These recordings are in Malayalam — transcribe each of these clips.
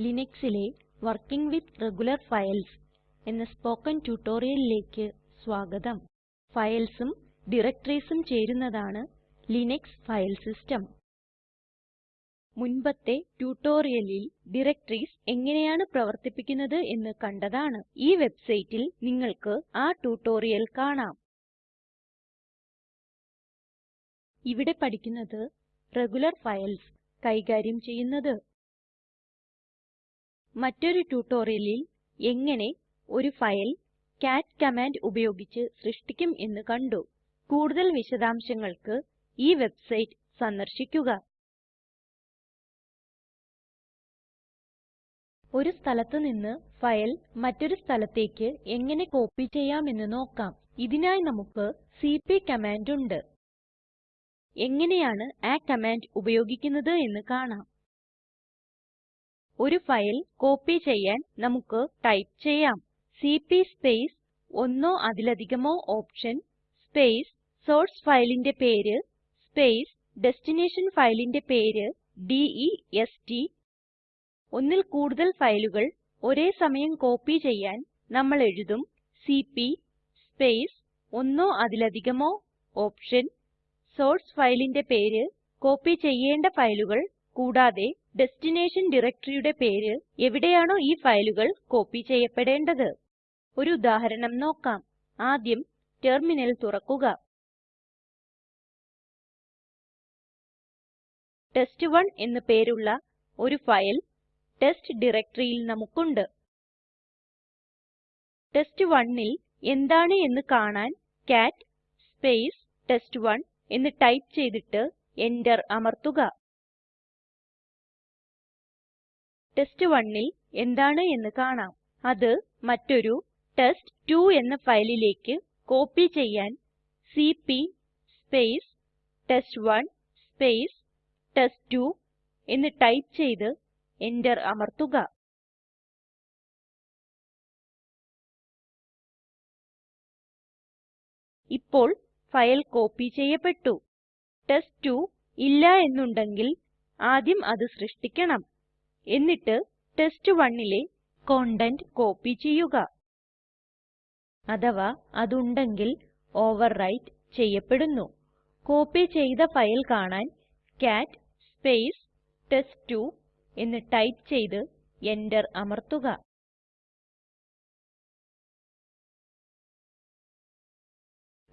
ലിനക്സിലെ വർക്കിംഗ് വിത്ത് റെഗുലർ ഫൈൽസ് എന്ന സ്പോകെൻ ട്യൂട്ടോറിയലിലേക്ക് സ്വാഗതം. ഫയൽസും Directoriesഉം ചേരുന്നതാണ് ലിനക്സ് ഫൈൽ സിസ്റ്റം. മുൻപത്തെ ട്യൂട്ടോറിയലിൽ ഡയറക്ടറീസ് എങ്ങനെയാണ് പ്രവർത്തിപ്പിക്കുന്നത് എന്ന് കണ്ടതാണ്. ഈ വെബ്സൈറ്റിൽ നിങ്ങൾക്ക് ആ ട്യൂട്ടോറിയൽ കാണാം. ഇവിടെ പഠിക്കുന്നത് റെഗുലർ ഫൈൽസ് കൈകാര്യം ചെയ്യുന്നത്. മറ്റൊരു ട്യൂട്ടോറിയലിൽ എങ്ങനെ ഒരു ഫയൽ കാറ്റ് കമാൻഡ് ഉപയോഗിച്ച് സൃഷ്ടിക്കും എന്ന് കണ്ടു. കൂടുതൽ വിശദാംശങ്ങൾക്ക് ഈ വെബ്സൈറ്റ് സന്ദർശിക്കുക. ഒരു സ്ഥലത്ത് നിന്ന് ഫയൽ മറ്റൊരു സ്ഥലത്തേക്ക് എങ്ങനെ കോപ്പി ചെയ്യാമെന്ന് നോക്കാം. ഇതിനായി നമുക്ക് സിപി കമാൻഡ് ഉണ്ട്. എങ്ങനെയാണ് ആ കമാൻഡ് ഉപയോഗിക്കുന്നത് എന്ന് കാണാം. ഒരു ഫയൽ കോപ്പി ചെയ്യാൻ നമുക്ക് ടൈപ്പ് ചെയ്യാം. സിപി സ്പേസ് ഒന്നോ അതിലധികമോ ഓപ്ഷൻ സ്പേസ് സോർസ് ഫയലിന്റെ പേര് സ്പേസ് ഡെസ്റ്റിനേഷൻ ഫയലിന്റെ പേര് ഡെസ്റ്റ് ഒന്നിൽ കൂടുതൽ ഫയലുകൾ ഒരേ സമയം കോപ്പി ചെയ്യാൻ നമ്മൾ എഴുതും. സിപി സ്പേസ് ഒന്നോ അതിലധികമോ ഓപ്ഷൻ സോർസ് ഫയലിന്റെ പേര് കോപ്പി ചെയ്യേണ്ട ഫയലുകൾ കൂടാതെ ഡെസ്റ്റിനേഷൻ directoryയുടെ പേര് എവിടെയാണോ ഈ ഫയലുകൾ കോപ്പി ചെയ്യപ്പെടേണ്ടത്. ഒരു ഉദാഹരണം നോക്കാം. ആദ്യം ടെർമിനൽ തുറക്കുക. ടെസ്റ്റ്1 എന്ന് പേരുള്ള ഒരു ഫയൽ ടെസ്റ്റ് ഡയറക്ടറിയിൽ നമുക്കുണ്ട്. test1ൽ എന്താണ് എന്ന് കാണാൻ കാട്ട് സ്പേസ് ടെസ്റ്റ്1 എന്ന് ടൈപ്പ് ചെയ്തിട്ട് എന്റർ അമർത്തുക. Test1ൽ എന്താണ് എന്ന് കാണാം. അത് മറ്റൊരു ടെസ്റ്റ്2 എന്ന ഫയലിലേക്ക് കോപ്പി ചെയ്യാൻ CP space test one space test two എന്ന് ടൈപ്പ് ചെയ്ത് എന്റർ അമർത്തുക. ഇപ്പോൾ ഫയൽ കോപ്പി ചെയ്യപ്പെട്ടു. ടെസ്റ്റ്2 ഇല്ല എന്നുണ്ടെങ്കിൽ ആദ്യം അത് സൃഷ്ടിക്കണം. എന്നിട്ട് test1ലെ കണ്ടെന്റ് കോപ്പി ചെയ്യുക. അഥവാ അതുണ്ടെങ്കിൽ ഓവർറൈറ്റ് ചെയ്യപ്പെടുന്നു. കോപ്പി ചെയ്ത ഫയൽ കാണാൻ കാട്ട് സ്പേസ് ടെസ്റ്റ്2 എന്ന് ടൈപ്പ് ചെയ്ത് എന്റർ അമർത്തുക.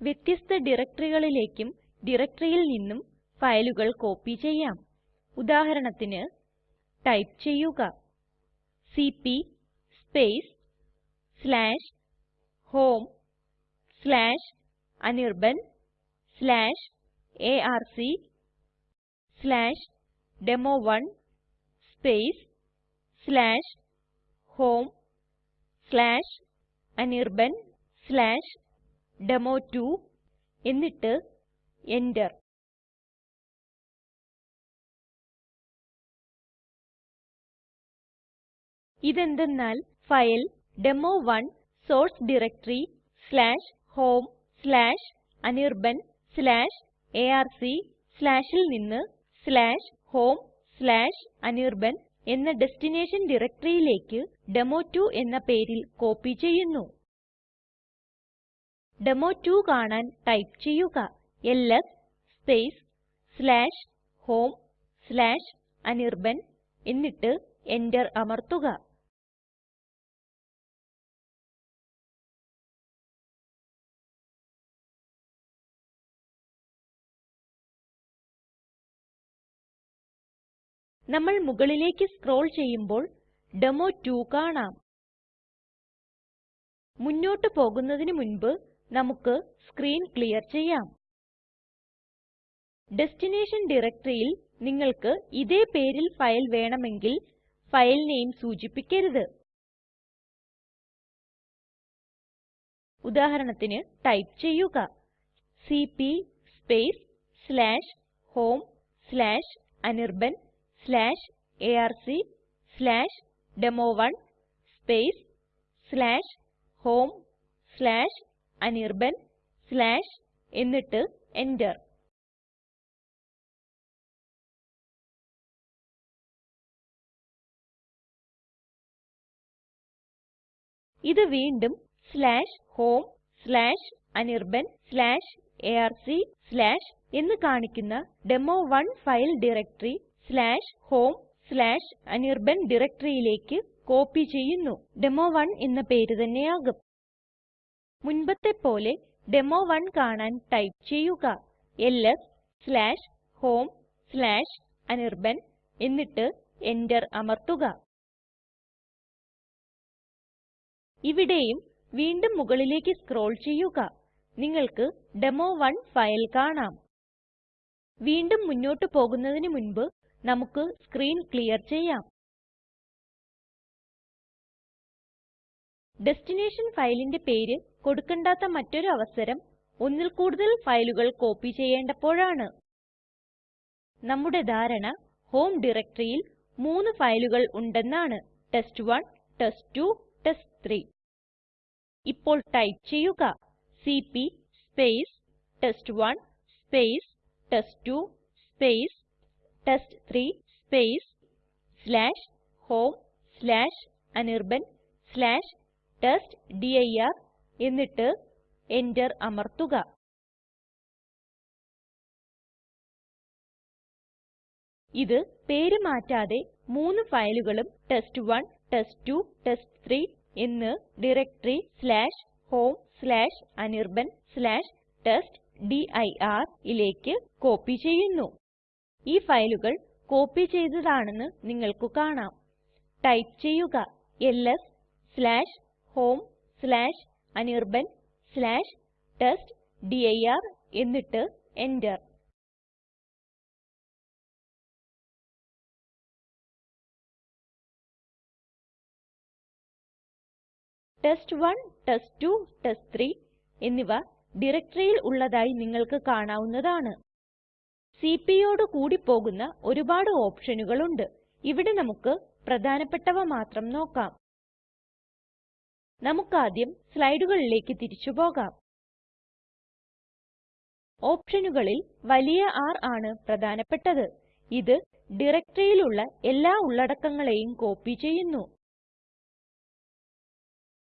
വ്യത്യസ്ത directoryകളിലേക്കും directoryയിൽ നിന്നും ഫയലുകൾ കോപ്പി ചെയ്യാം. ഉദാഹരണത്തിന് ടൈപ്പ് ചെയ്യുക. CP space slash home slash Anirban slash arc slash demo one space slash home slash Anirban slash demo two എന്നിട്ട് enter ഇതെന്തന്നാൽ file demo one source directory homeanirbanarc ൽ നിന്ന് homeanirban എന്ന ടെസ്ടിനെഷൻ directoryലേക്ക് ഡെമോ2 എന്ന പേരിൽ കോപ്പി ചെയ്യുന്നു. ഡെമോ2 കാണാൻ ടൈപ്പ് ചെയ്യുക എൽഎസ് homeanirban എന്നിട്ട് എന്റർ അമർത്തുക. നമ്മൾ മുകളിലേക്ക് സ്ക്രോൾ ചെയ്യുമ്പോൾ ഡെമോ 2 കാണാം. മുന്നോട്ട് പോകുന്നതിനു മുൻപ് നമുക്ക് സ്ക്രീൻ ക്ലിയർ ചെയ്യാം. ഡെസ്റ്റിനേഷൻ ഡയറക്ടറിയിൽ നിങ്ങൾക്ക് ഇതേ പേരിൽ ഫയൽ വേണമെങ്കിൽ ഫയൽ നെയിം സൂചിപ്പിക്കരുത്. ഉദാഹരണത്തിന് ടൈപ്പ് ചെയ്യുക CP space slash home slash arc slash demo one space slash home slash Anirban slash എന്നിട്ട് enter. ഇത് വീണ്ടും homeanirbanarc എന്ന് കാണിക്കുന്ന demo one file directory homeanirban directoryയിലേക്ക് കോപ്പി ചെയ്യുന്നു. ഡെമോ1 എന്ന പേര് തന്നെയാകും. മുൻപത്തെ പോലെ ഡെമോ1 കാണാൻ ടൈപ്പ് ചെയ്യുക. ls/home/anirban എന്നിട്ട് enter അമർത്തുക. ഇവിടെയും വീണ്ടും മുകളിലേക്ക് സ്ക്രോൾ ചെയ്യുക. നിങ്ങൾക്ക് ഡെമോ1 ഫയൽ കാണാം. വീണ്ടും മുന്നോട്ട് പോകുന്നതിനു മുൻപ് നമുക്ക് സ്ക്രീൻ ക്ലിയർ ചെയ്യാം. ഡെസ്റ്റിനേഷൻ ഫയലിന്റെ പേര് കൊടുക്കണ്ടാത്ത മറ്റൊരു അവസരം ഒന്നിൽ കൂടുതൽ ഫയലുകൾ കോപ്പി ചെയ്യേണ്ടപ്പോഴാണ്. നമ്മുടെ ധാരണ ഹോം ഡയറക്ടറിയിൽ മൂന്ന് ഫയലുകൾ ഉണ്ടെന്നാണ്. ടെസ്റ്റ്1 ടെസ്റ്റ്2 ടെസ്റ്റ്3 ഇപ്പോൾ ടൈപ്പ് ചെയ്യുക. CP test one test two test three homeanirban test dir എന്നിട്ട് enter അമർത്തുക. ഇത് പേര് മാറ്റാതെ മൂന്ന് ഫയലുകളും ടെസ്റ്റ്1 ടെസ്റ്റ്2 ടെസ്റ്റ്3 എന്ന് ഡയറക്ടറി homeanirban testdirയിലേക്ക് കോപ്പി ചെയ്യുന്നു. ഈ ഫയലുകൾ കോപ്പി ചെയ്തതാണെന്ന് നിങ്ങൾക്ക് കാണാം. ടൈപ്പ് ചെയ്യുക എൽഎസ് homeanirban testdir എന്നിട്ട് enter test one test two test three എന്നിവ ഡയറക്ടറിയിൽ ഉള്ളതായി നിങ്ങൾക്ക് കാണാവുന്നതാണ്. Cpയോട് കൂടി പോകുന്ന ഒരുപാട് ഓപ്ഷനുകൾ ഉണ്ട് ഇവിടെ നമുക്ക് പ്രധാനപ്പെട്ടവ മാത്രം നോക്കാം. നമുക്കാദ്യം സ്ലൈഡുകളിലേക്ക് തിരിച്ചു പോകാം. ഓപ്ഷനുകളിൽ വലിയ R ആണ് പ്രധാനപ്പെട്ടത്. ഇത് ഡയറക്ടറിയിലുള്ള എല്ലാ ഉള്ളടക്കങ്ങളെയും കോപ്പി ചെയ്യുന്നു.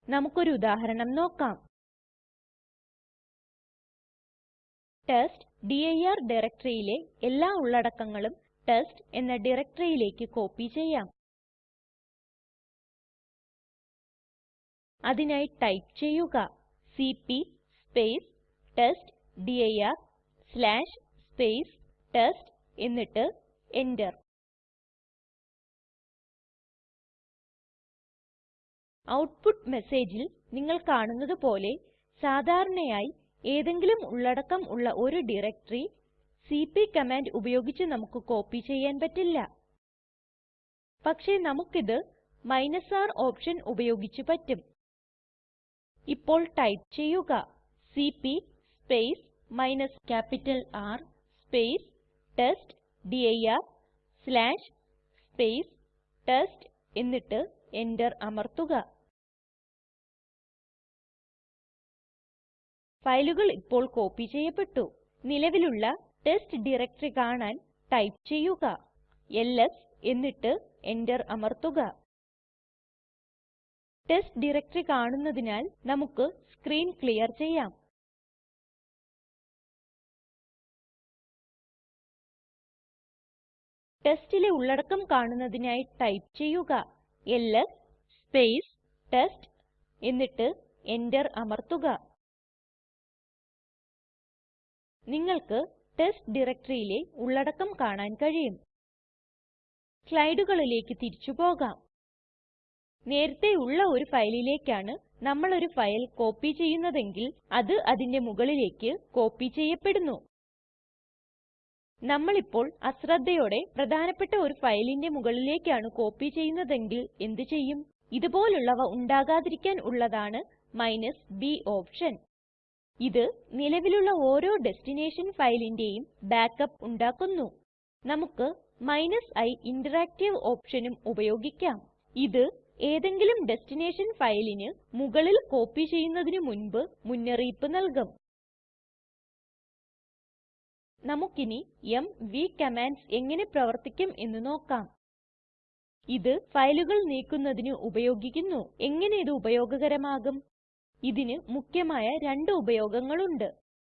നമുക്കൊരു ഉദാഹരണം നോക്കാം. ടെസ്റ്റ്ഡിർ ഡയറക്ടറിയിലെ എല്ലാ ഉള്ളടക്കങ്ങളും ടെസ്റ്റ് എന്ന ഡയറക്ടറിയിലേക്ക് കോപ്പി ചെയ്യാം. അതിനായി ടൈപ്പ് ചെയ്യുക. സിപി ടെസ്റ്റ്ഡിർ ടെസ്റ്റ് എന്നിട്ട് enter. ഔട്ട്പുട്ട് മെസ്സേജിൽ നിങ്ങൾ കാണുന്നത് പോലെ സാധാരണയായി ഏതെങ്കിലും ഉള്ളടക്കം ഉള്ള ഒരു ഡയറക്ടറി സിപി കമാൻഡ് ഉപയോഗിച്ച് നമുക്ക് കോപ്പി ചെയ്യാൻ പറ്റില്ല. പക്ഷേ നമുക്കിത് r ഓപ്ഷൻ ഉപയോഗിച്ച് പറ്റും. ഇപ്പോൾ ടൈപ്പ് ചെയ്യുക. CP space minus capital R test dir test എന്നിട്ട് എന്റർ അമർത്തുക. ഫയലുകൾ ഇപ്പോൾ കോപ്പി ചെയ്യപ്പെട്ടു. നിലവിലുള്ള ടെസ്റ്റ് ഡയറക്ടറി കാണാൻ ടൈപ്പ് ചെയ്യുക. എൽഎസ് എന്നിട്ട് എന്റർ അമർത്തുക. ടെസ്റ്റ് ഡയറക്ടറി കാണുന്നതിനാൽ നമുക്ക് സ്ക്രീൻ ക്ലിയർ ചെയ്യാം. ടെസ്റ്റിലെ ഉള്ളടക്കം കാണുന്നതിനായി ടൈപ്പ് ചെയ്യുക. എൽഎസ് ടെസ്റ്റ് എന്നിട്ട് എന്റർ അമർത്തുക. നിങ്ങൾക്ക് ടെസ്റ്റ് ഡയറക്ടറിയിലെ ഉള്ളടക്കം കാണാൻ കഴിയും. സ്ലൈഡുകളിലേക്ക് തിരിച്ചു പോകാം. നേരത്തെ ഉള്ള ഒരു ഫയലിലേക്കാണ് നമ്മൾ ഒരു ഫയൽ കോപ്പി ചെയ്യുന്നതെങ്കിൽ അത് അതിന്റെ മുകളിലേക്ക് കോപ്പി ചെയ്യപ്പെടുന്നു. നമ്മളിപ്പോൾ അശ്രദ്ധയോടെ പ്രധാനപ്പെട്ട ഒരു ഫയലിന്റെ മുകളിലേക്കാണ് കോപ്പി ചെയ്യുന്നതെങ്കിൽ എന്ത് ചെയ്യും? ഇതുപോലുള്ളവ ഉണ്ടാകാതിരിക്കാൻ ഉള്ളതാണ് b ഓപ്ഷൻ. ഇത് നിലവിലുള്ള ഓരോ ഡെസ്റ്റിനേഷൻ ഫയലിന്റെയും ബാക്കപ്പ് ഉണ്ടാക്കുന്നു. നമുക്ക് i ഇന്ററാക്ടീവ് ഓപ്ഷനും ഉപയോഗിക്കാം. ഇത് ഏതെങ്കിലും ഡെസ്റ്റിനേഷൻ ഫയലിന് മുകളിൽ കോപ്പി ചെയ്യുന്നതിന് മുൻപ് മുന്നറിയിപ്പ് നൽകും. നമുക്കിനി എംവി കമാൻഡ്സ് എങ്ങനെ പ്രവർത്തിക്കും എന്ന് നോക്കാം. ഇത് ഫയലുകൾ നീക്കുന്നതിന് ഉപയോഗിക്കുന്നു. എങ്ങനെ ഇത് ഉപയോഗകരമാകും? ഇതിന് മുഖ്യമായ രണ്ട് ഉപയോഗങ്ങളുണ്ട്.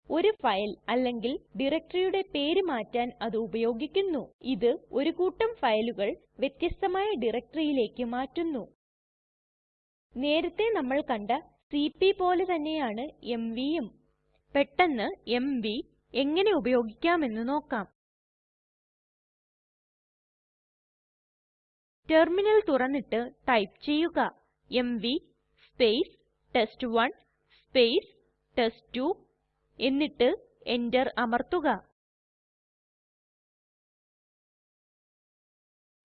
ഒരു ഫയൽ അല്ലെങ്കിൽ ഡയറക്ടറിയുടെ പേര് മാറ്റാൻ അത് ഉപയോഗിക്കുന്നു. ഇത് ഒരു കൂട്ടം ഫയലുകൾ വ്യത്യസ്തമായ ഡയറക്ടറിയിലേക്ക് മാറ്റുന്നു. നേരത്തെ നമ്മൾ കണ്ട സിപി പോലെ തന്നെയാണ് mvയും പെട്ടെന്ന് എംവി എങ്ങനെ ഉപയോഗിക്കാമെന്ന് നോക്കാം. ടെർമിനൽ തുറന്നിട്ട് ടൈപ്പ് ചെയ്യുക. MV test one test two എന്നിട്ട് enter അമർത്തുക.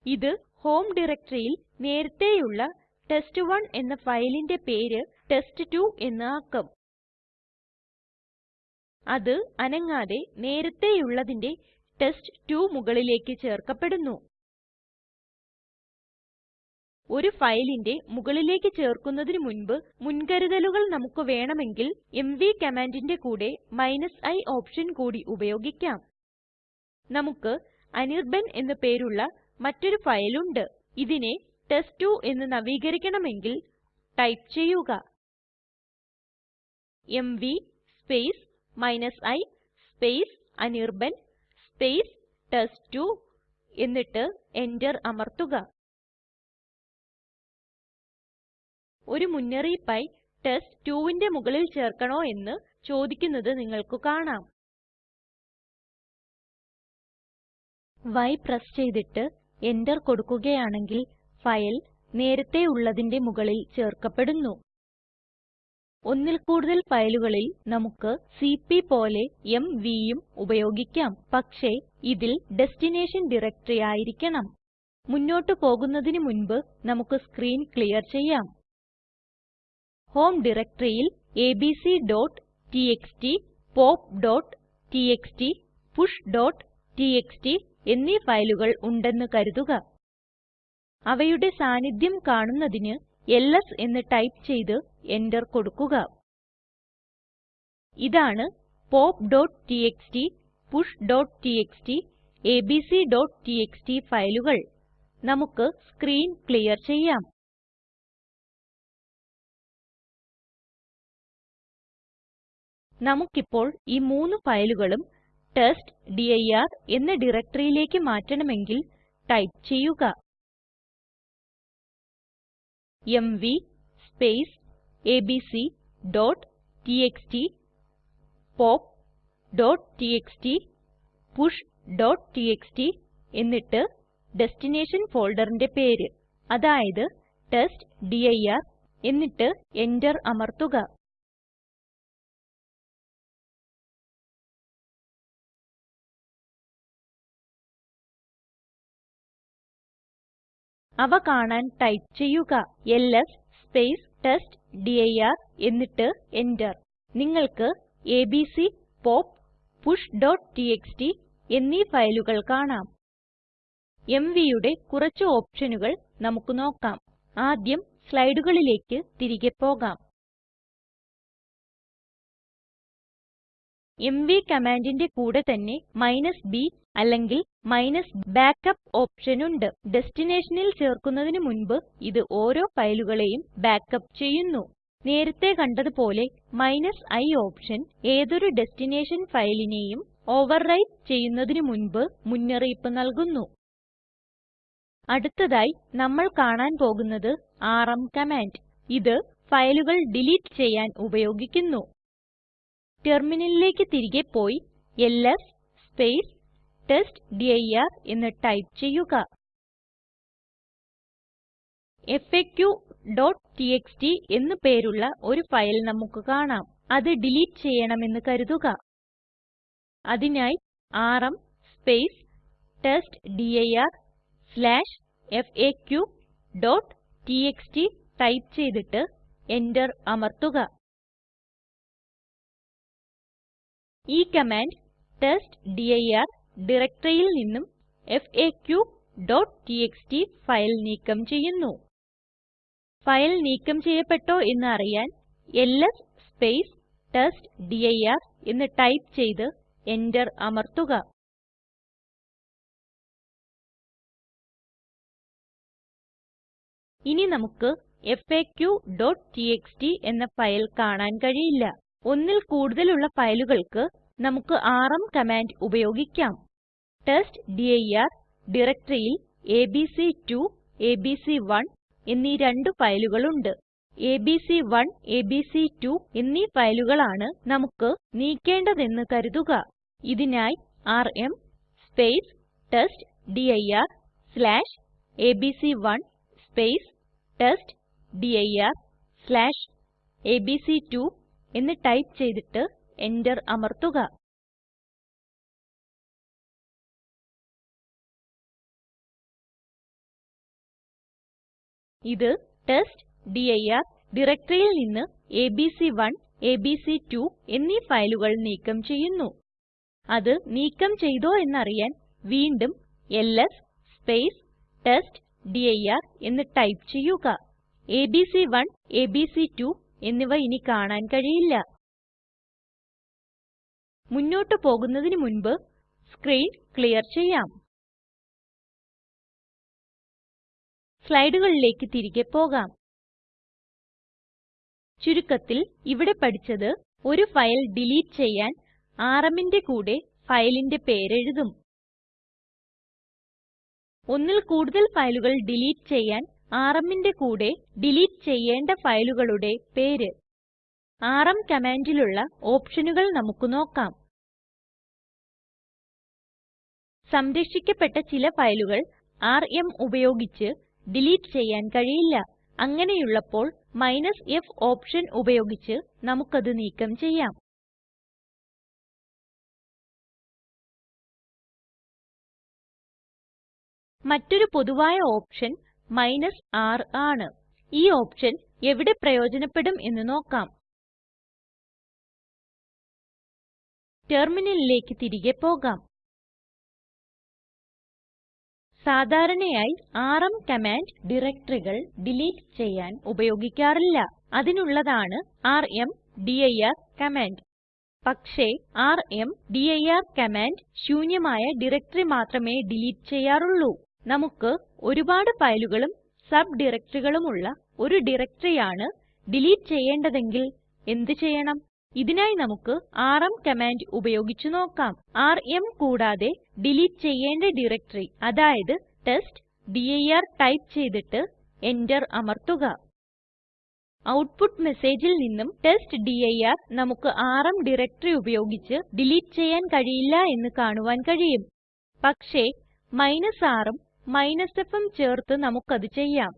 ഇത് ഹോം ഡയറക്ടറിയിൽ നേരത്തേയുള്ള ടെസ്റ്റ്1 എന്ന ഫയലിന്റെ പേര് ടെസ്റ്റ്2 എന്ന് ആക്കും. അത് അനങ്ങാതെ നേരത്തേയുള്ളതിന്റെ ടെസ്റ്റ്2 മുകളിലേക്ക് ചേർക്കപ്പെടുന്നു. ഒരു ഫയലിന്റെ മുകളിലേക്ക് ചേർക്കുന്നതിന് മുൻപ് മുൻകരുതലുകൾ നമുക്ക് വേണമെങ്കിൽ എംവി കമാൻഡിന്റെ കൂടെ i ഓപ്ഷൻ കൂടി ഉപയോഗിക്കാം. നമുക്ക് അനിർബാൻ എന്ന് പേരുള്ള മറ്റൊരു ഫയൽ ഉണ്ട്. ഇതിനെ ടെസ്റ്റ്2 എന്ന് നവീകരിക്കണമെങ്കിൽ ടൈപ്പ് ചെയ്യുക. MV i Anirban test two എന്നിട്ട് എന്റർ അമർത്തുക. ഒരു മുന്നറിയിപ്പായി test2ന്റെ മുകളിൽ ചേർക്കണോ എന്ന് ചോദിക്കുന്നത് നിങ്ങൾക്ക് കാണാം. Y പ്രസ് ചെയ്തിട്ട് എന്റർ കൊടുക്കുകയാണെങ്കിൽ ഫയൽ നേരത്തെ ഉള്ളതിന്റെ മുകളിൽ ചേർക്കപ്പെടുന്നു. ഒന്നിൽ കൂടുതൽ ഫയലുകളിൽ നമുക്ക് സിപി പോലെ mvയും ഉപയോഗിക്കാം. പക്ഷേ ഇതിൽ ഡെസ്റ്റിനേഷൻ ഡയറക്ടറി ആയിരിക്കണം. മുന്നോട്ട് പോകുന്നതിനു മുൻപ് നമുക്ക് സ്ക്രീൻ ക്ലിയർ ചെയ്യാം. ഹോം ഡയറക്ടറിയിൽ abc.txt, pop.txt, push.txt എന്നീ ഫയലുകൾ ഉണ്ടെന്ന് കരുതുക. അവയുടെ സാന്നിധ്യം കാണുന്നതിന് ls എന്ന് ടൈപ്പ് ചെയ്ത് എന്റർ കൊടുക്കുക. ഇതാണ് pop.txt, push.txt, abc.txt ഫയലുകൾ. നമുക്ക് സ്ക്രീൻ ക്ലിയർ ചെയ്യാം. നമുക്കിപ്പോൾ ഈ മൂന്ന് ഫയലുകളും ടെസ്റ്റ്ഡിർ എന്ന ഡയറക്ടറിയിലേക്ക് മാറ്റണമെങ്കിൽ ടൈപ്പ് ചെയ്യുക. എംവി abc.txt pop.txt push.txt എന്നിട്ട് ഡെസ്റ്റിനേഷൻ ഫോൾഡറിന്റെ പേര് അതായത് ടെസ്റ്റ്ഡിർ എന്നിട്ട് എന്റർ അമർത്തുക. അവ കാണാൻ ടൈപ്പ് ചെയ്യുക എൽഎസ് ടെസ്റ്റ്ഡിർ എന്നിട്ട് എന്റർ. നിങ്ങൾക്ക് എബിസി പോപ്പ് pushടിഎക്സ്ടി എന്നീ ഫയലുകൾ കാണാം. mvയുടെ കുറച്ച് ഓപ്ഷനുകൾ നമുക്ക് നോക്കാം. ആദ്യം സ്ലൈഡുകളിലേക്ക് തിരികെ പോകാം. എംവി കമാൻഡിന്റെ കൂടെ തന്നെ b അല്ലെങ്കിൽ backup ഓപ്ഷൻ ഉണ്ട്. ഡെസ്റ്റിനേഷനിൽ ചേർക്കുന്നതിന് മുൻപ് ഇത് ഓരോ ഫയലുകളെയും ബാക്കപ്പ് ചെയ്യുന്നു. നേരത്തെ കണ്ടതുപോലെ i ഓപ്ഷൻ ഏതൊരു ഡെസ്റ്റിനേഷൻ ഫയലിനെയും ഓവർറൈറ്റ് ചെയ്യുന്നതിന് മുൻപ് മുന്നറിയിപ്പ് നൽകുന്നു. അടുത്തതായി നമ്മൾ കാണാൻ പോകുന്നത് ആർഎം കമാൻഡ്. ഇത് ഫയലുകൾ ഡിലീറ്റ് ചെയ്യാൻ ഉപയോഗിക്കുന്നു. ടെർമിനലിലേക്ക് തിരികെ പോയി എൽഎസ് ടെസ്റ്റ്ഡിർ എന്ന് ടൈപ്പ് ചെയ്യുക. faqടിഎക്സ്ടി എന്ന് പേരുള്ള ഒരു ഫയൽ നമുക്ക് കാണാം. അത് ഡിലീറ്റ് ചെയ്യണമെന്ന് കരുതുക. അതിനായി ആർഎം testdirfaqടിഎക്സ്ടി ടൈപ്പ് ചെയ്തിട്ട് എന്റർ അമർത്തുക. ഈ കമാൻഡ് ടെസ്റ്റ്ഡിർ ഡയറക്ടറിയിൽ നിന്നും faqടിഎക്സ്ടി ഫയൽ നീക്കം ചെയ്യുന്നു. ഫയൽ നീക്കം ചെയ്യപ്പെട്ടോ എന്ന് അറിയാൻ എൽഎസ് ടെസ്റ്റ്ഡിർ എന്ന് ടൈപ്പ് ചെയ്ത് എന്റർ അമർത്തുക. ഇനി നമുക്ക് faqടിഎക്സ്ടി എന്ന ഫയൽ കാണാൻ കഴിയില്ല. ഒന്നിൽ കൂടുതലുള്ള ഫയലുകൾക്ക് നമുക്ക് ആർഎം കമാൻഡ് ഉപയോഗിക്കാം. ടെസ്റ്റ്ഡിർ ഡയറക്ടറിയിൽ എബിസി2 എബിസി1 എന്നീ രണ്ട് ഫയലുകളുണ്ട്. എബിസി1 എബിസി2 എന്നീ ഫയലുകളാണ് നമുക്ക് നീക്കേണ്ടതെന്ന് കരുതുക. ഇതിനായി RM test dir ABC one test dir ABC two എന്ന് ടൈപ്പ് ചെയ്തിട്ട് എന്റർ അമർത്തുക. ഇത് ടെസ്റ്റ്ഡിർ ഡയറക്ടറിയിൽ നിന്ന് എബിസി1 എബിസി2 എന്നീ ഫയലുകൾ നീക്കം ചെയ്യുന്നു. അത് നീക്കം ചെയ്തോ എന്നറിയാൻ വീണ്ടും എൽഎസ് ടെസ്റ്റ്ഡിർ എന്ന് ടൈപ്പ് ചെയ്യുക. എബിസി1 എബിസി2 എന്നിവ ഇനി കാണാൻ കഴിയില്ല. മുന്നോട്ട് പോകുന്നതിന് മുൻപ് സ്ക്രീൻ ക്ലിയർ ചെയ്യാം. സ്ലൈഡുകളിലേക്ക് തിരികെ പോകാം. ചുരുക്കത്തിൽ ഇവിടെ പഠിച്ചത് ഒരു ഫയൽ ഡിലീറ്റ് ചെയ്യാൻ rmന്റെ കൂടെ ഫയലിന്റെ പേര് എഴുതും ഒന്നിൽ കൂടുതൽ ഫയലുകൾ ഡിലീറ്റ് ചെയ്യാൻ rmന്റെ കൂടെ ഡിലീറ്റ് ചെയ്യേണ്ട ഫയലുകളുടെ പേര്. rm കമാൻഡിലുള്ള ഓപ്ഷനുകൾ നമുക്ക് നോക്കാം. സംരക്ഷിക്കപ്പെട്ട ചില ഫയലുകൾ rm ഉപയോഗിച്ച് ഡിലീറ്റ് ചെയ്യാൻ കഴിയില്ല. അങ്ങനെയുള്ളപ്പോൾ f ഓപ്ഷൻ ഉപയോഗിച്ച് നമുക്കത് നീക്കം ചെയ്യാം. മറ്റൊരു പൊതുവായ ഓപ്ഷൻ r ആണ്. ഈ ഓപ്ഷൻ എവിടെ പ്രയോജനപ്പെടും എന്ന് നോക്കാം. ടെർമിനലിലേക്ക് തിരികെ പോകാം. സാധാരണയായി ആർഎം കമാൻഡ് ഡയറക്ടറികൾ ഡിലീറ്റ് ചെയ്യാൻ ഉപയോഗിക്കാറില്ല. അതിനുള്ളതാണ് ർമ്ദിർ കമാൻഡ്. പക്ഷേ ർമ്ദിർ കമാൻഡ് ശൂന്യമായ ഡയറക്ടറി മാത്രമേ ഡിലീറ്റ് ചെയ്യാറുള്ളൂ. നമുക്ക് ഒരുപാട് ഫയലുകളും സബ് ഡയറക്ടറികളുമുള്ള ഒരു ഡയറക്ടറിയാണ് ഡിലീറ്റ് ചെയ്യേണ്ടതെങ്കിൽ എന്ത് ചെയ്യണം? ഇതിനായി നമുക്ക് ആർഎം കമാൻഡ് ഉപയോഗിച്ച് നോക്കാം. ആർഎം കൂടാതെ ഡിലീറ്റ് ചെയ്യേണ്ട ഡയറക്ടറി അതായത് ടെസ്റ്റ്ഡിർ ടൈപ്പ് ചെയ്തിട്ട് എന്റർ അമർത്തുക. ഔട്ട്പുട്ട് മെസ്സേജിൽ നിന്നും ടെസ്റ്റ്ഡിർ നമുക്ക് ആർഎം ഡയറക്ടറി ഉപയോഗിച്ച് ഡിലീറ്റ് ചെയ്യാൻ കഴിയില്ല എന്ന് കാണുവാൻ കഴിയും. പക്ഷേ rഉം fഉം ചേർത്ത് നമുക്കത് ചെയ്യാം.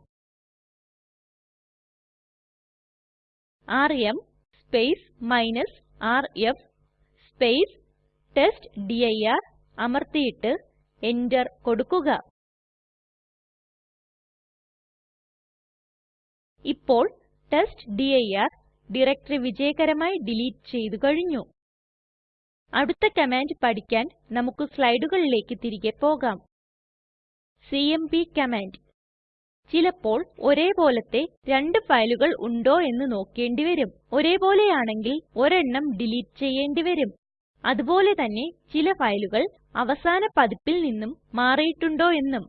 ആർഎം rf ടെസ്റ്റ്ഡിർ അമർത്തിയിട്ട് എന്റർ കൊടുക്കുക. ഇപ്പോൾ ടെസ്റ്റ്ഡിർ ഡയറക്ടറി വിജയകരമായി ഡിലീറ്റ് ചെയ്തു കഴിഞ്ഞു. അടുത്ത കമാൻഡ് പഠിക്കാൻ നമുക്ക് സ്ലൈഡുകളിലേക്ക് തിരികെ പോകാം. സിഎംപി കമാൻഡ് ചിലപ്പോൾ ഒരേ പോലത്തെ രണ്ട് ഫയലുകൾ ഉണ്ടോ എന്ന് നോക്കേണ്ടി വരും. ഒരേ പോലെയാണെങ്കിൽ ഒരെണ്ണം ഡിലീറ്റ് ചെയ്യേണ്ടി വരും. അതുപോലെ തന്നെ ചില ഫയലുകൾ അവസാന പതിപ്പിൽ നിന്നും മാറിയിട്ടുണ്ടോ എന്നും.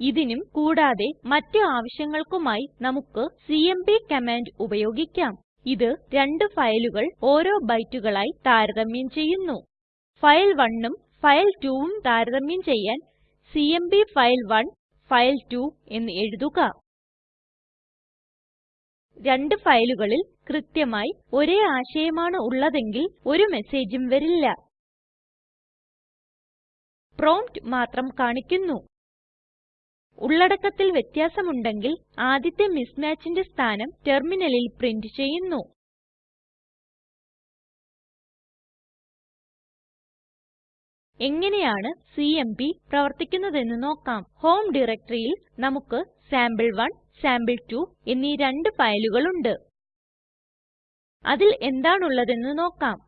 ഇതിനും കൂടാതെ മറ്റ് ആവശ്യങ്ങൾക്കുമായി നമുക്ക് സിഎംപി കമാൻഡ് ഉപയോഗിക്കാം. ഇത് രണ്ട് ഫയലുകൾ ഓരോ ബൈറ്റുകളായി താരതമ്യം ചെയ്യുന്നു. File1ഉം file2ഉം താരതമ്യം ചെയ്യാൻ സിഎംപി ഫയൽ 1 ഫയൽ 2 എന്ന് എഴുതുക. രണ്ട് ഫയലുകളിൽ കൃത്യമായി ഒരേ ആശയമാണ് ഉള്ളതെങ്കിൽ ഒരു മെസ്സേജും വരില്ല. പ്രോംപ്റ്റ് മാത്രം കാണിക്കുന്നു. ഉള്ളടക്കത്തിൽ വ്യത്യാസമുണ്ടെങ്കിൽ ആദ്യത്തെ mismatchന്റെ സ്ഥാനം ടെർമിനലിൽ പ്രിന്റ് ചെയ്യുന്നു. എങ്ങനെയാണ് സിഎംപി പ്രവർത്തിക്കുന്നതെന്ന് നോക്കാം. ഹോം ഡയറക്ടറിയിൽ നമുക്ക് സാമ്പിൾ1 സാമ്പിൾ2 എന്നീ രണ്ട് ഫയലുകൾ ഉണ്ട്. അതിൽ എന്താണുള്ളതെന്ന് നോക്കാം.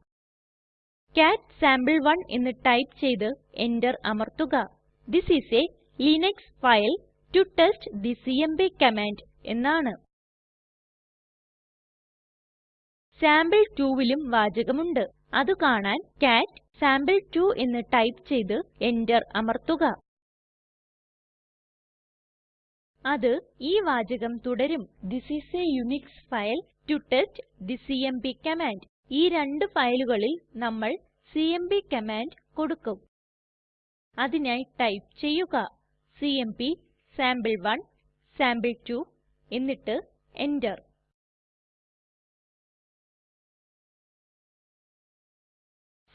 കാട്ട് സാംപിൾ1 എന്ന് ടൈപ്പ് ചെയ്ത് എന്റർ അമർത്തുക. This is a Linux file to test the CMP command എന്നാണ്. Sample2ലും വാചകമുണ്ട്. അത് കാണാൻ കാട്ട് സാംപിൾ2 എന്ന് ടൈപ്പ് ചെയ്ത് എന്റർ അമർത്തുക. അത് ഈ വാചകം തുടരും. This is a Unix file to test the CMP command ഈ രണ്ട് ഫയലുകളിൽ നമ്മൾ സിഎംപി കമാൻഡ് കൊടുക്കും. അതിനായി ടൈപ്പ് ചെയ്യുക. സിഎംപി സാംപിൾ1 സാംപിൾ2 എന്നിട്ട് enter.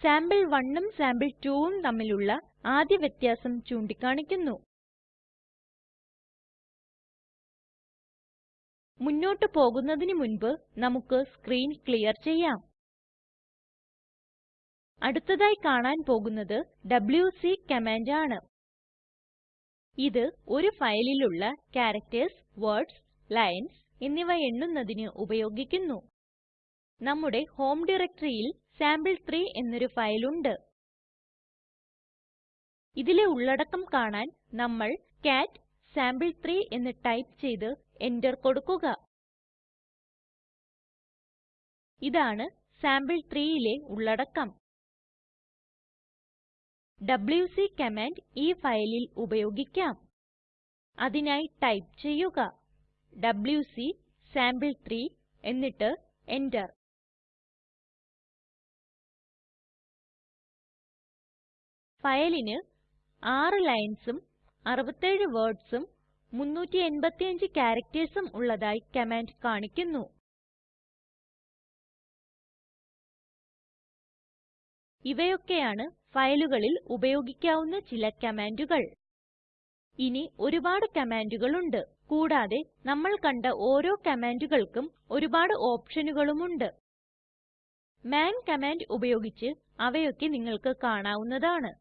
സാമ്പിൾ1ഉം സാമ്പിൾ2ഉം തമ്മിലുള്ള ആദ്യ വ്യത്യാസം ചൂണ്ടിക്കാണിക്കുന്നു. മുന്നോട്ട് പോകുന്നതിനു മുൻപ് നമുക്ക് സ്ക്രീൻ ക്ലിയർ ചെയ്യാം. അടുത്തതായി കാണാൻ പോകുന്നത് ഡബ്ല്യൂസി കമാൻഡ് ആണ്. ഇത് ഒരു ഫയലിലുള്ള ക്യാരക്ടർസ് വേർഡ്സ് ലൈൻസ് എന്നിവ എണ്ണുന്നതിന് ഉപയോഗിക്കുന്നു. നമ്മുടെ ഹോം ഡയറക്ടറിയിൽ സാംപിൾ3 എന്നൊരു ഫയൽ ഉണ്ട് ഇതിലെ ഉള്ളടക്കം കാണാൻ നമ്മൾ കാട്ട് സാംപിൾ3 എന്ന് ടൈപ്പ് ചെയ്ത് എന്റർ കൊടുക്കുക. ഇതാണ് sample3യിലെ ഉള്ളടക്കം. ഡബ്ല്യൂസി കമാൻഡ് ഈ ഫയലിൽ ഉപയോഗിക്കാം. അതിനായി ടൈപ്പ് ചെയ്യുക. ഡബ്ല്യൂസി സാംപിൾ3 എന്നിട്ട് enter ഫയലിന് 6 ലൈൻസും 67 വേർഡ്സും 385 charactersഉം ഉള്ളതായി കമാൻഡ് കാണിക്കുന്നു. ഇവയൊക്കെയാണ് ഫയലുകളിൽ ഉപയോഗിക്കാവുന്ന ചില കമാൻഡുകൾ. ഇനി ഒരുപാട് കമാൻഡുകൾ ഉണ്ട് കൂടാതെ നമ്മൾ കണ്ട ഓരോ കമാൻഡുകൾക്കും ഒരുപാട് ഓപ്ഷനുകളും ഉണ്ട് മാൻ കമാൻഡ് ഉപയോഗിച്ച് അവയൊക്കെ നിങ്ങൾക്ക് കാണാവുന്നതാണ്.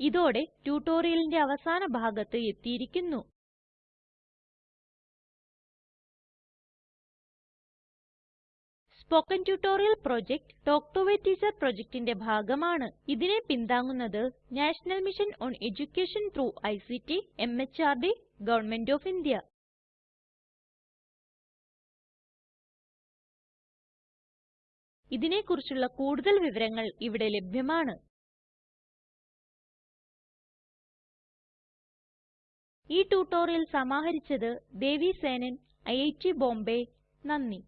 ഇതോടെ ട്യൂട്ടോറിയലിന്റെ അവസാന ഭാഗത്ത് എത്തിയിരിക്കുന്നു spoken tutorial project talk to a teacher പ്രൊജക്റ്റിന്റെ ഭാഗമാണ് ഇതിനെ പിന്താങ്ങുന്നത് national mission on education through ICT MHRD government of India ഇതിനെ കുറിച്ചുള്ള കൂടുതൽ വിവരങ്ങൾ ഇവിടെ ലഭ്യമാണ് ഈ ട്യൂട്ടോറിയൽ സമാഹരിച്ചത് ദേവി സേനൻ ഐറ്റ് ബോംബേ. നന്ദി.